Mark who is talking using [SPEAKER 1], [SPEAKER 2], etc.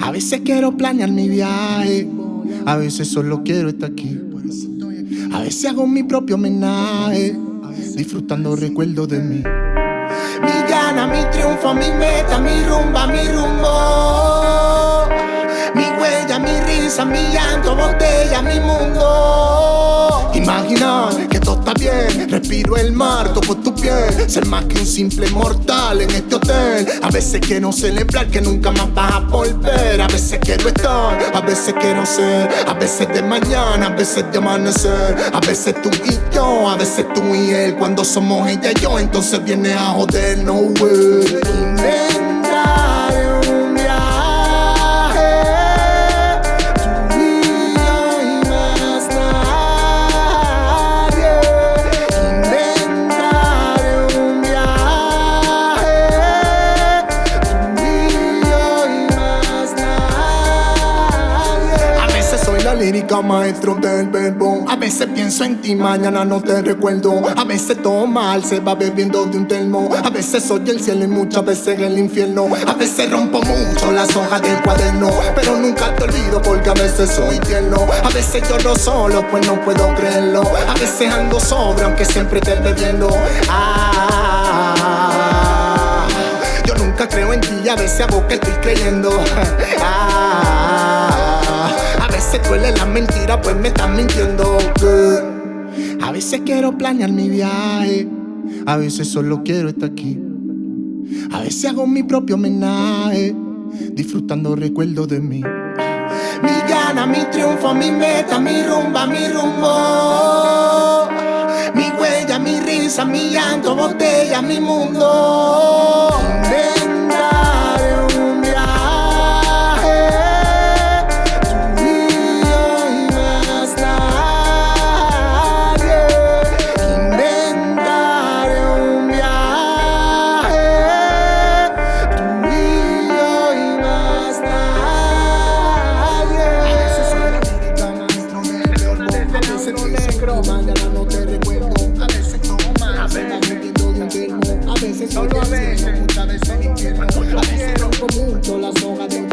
[SPEAKER 1] A veces quiero planear mi viaje, a veces solo quiero estar aquí. A veces hago mi propio homenaje, disfrutando recuerdos de mí. Mi gana, mi triunfo, mi meta, mi rumba, mi rumbo. Mi huella, mi risa, mi llanto, botella, mar, toco tu piel. Ser más que un simple mortal en este hotel. A veces quiero celebrar que nunca más vas a volver. A veces quiero estar, a veces quiero ser. A veces de mañana, a veces de amanecer. A veces tú y yo, a veces tú y él. Cuando somos ella y yo, entonces viene a joder, no way. Lírica maestro del verbo. A veces pienso en ti, mañana no te recuerdo. A veces todo mal se va bebiendo de un termo. A veces soy el cielo y muchas veces el infierno. A veces rompo mucho las hojas del cuaderno. Pero nunca te olvido porque a veces soy tierno. A veces lloro solo, pues no puedo creerlo. A veces ando sobre, aunque siempre te bebiendo. Ah, yo nunca creo en ti a veces hago que estoy creyendo. Ah, veces duele la mentira, pues me estás mintiendo. A veces quiero planear mi viaje, a veces solo quiero estar aquí. A veces hago mi propio homenaje, disfrutando recuerdos de mí. Mi gana, mi triunfo, mi meta, mi rumba, mi rumbo. Mi huella, mi risa, mi llanto, botella, mi mundo. Solo a veces, a veces rompo mucho las hojas de un